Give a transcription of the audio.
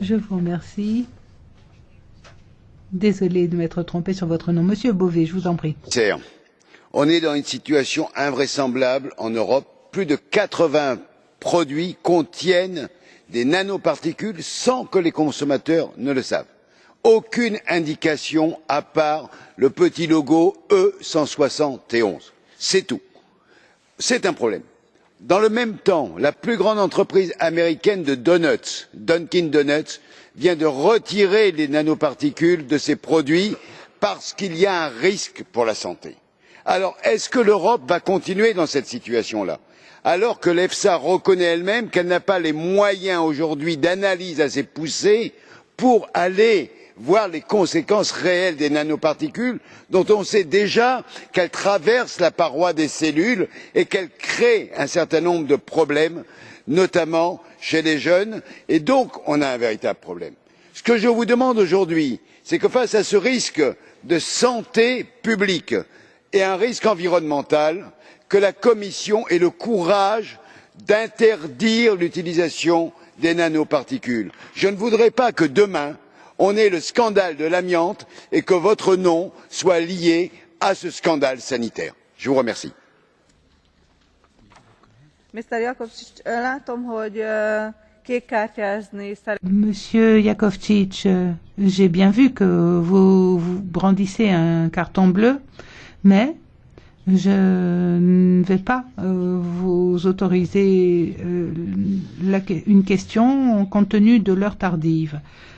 Je vous remercie. Désolé de m'être trompé sur votre nom. Monsieur Beauvais, je vous en prie. On est dans une situation invraisemblable en Europe. Plus de 80 produits contiennent des nanoparticules sans que les consommateurs ne le sachent. Aucune indication à part le petit logo E171. C'est tout. C'est un problème dans le même temps la plus grande entreprise américaine de donuts dunkin donuts vient de retirer les nanoparticules de ses produits parce qu'il y a un risque pour la santé. alors est ce que l'europe va continuer dans cette situation là alors que l'efsa reconnaît elle même qu'elle n'a pas les moyens aujourd'hui d'analyse assez poussés pour aller voir les conséquences réelles des nanoparticules dont on sait déjà qu'elles traversent la paroi des cellules et qu'elles créent un certain nombre de problèmes notamment chez les jeunes et donc on a un véritable problème. ce que je vous demande aujourd'hui c'est que face à ce risque de santé publique et à un risque environnemental la commission ait le courage d'interdire l'utilisation des nanoparticules. je ne voudrais pas que demain on ait le scandale de l'amiante et que votre nom soit lié à ce scandale sanitaire. je vous remercie. Monsieur Jakovčić, j'ai bien vu que vous, vous brandissez un carton bleu, mais je ne vais pas vous autoriser une question compte tenu de l'heure tardive. Euh,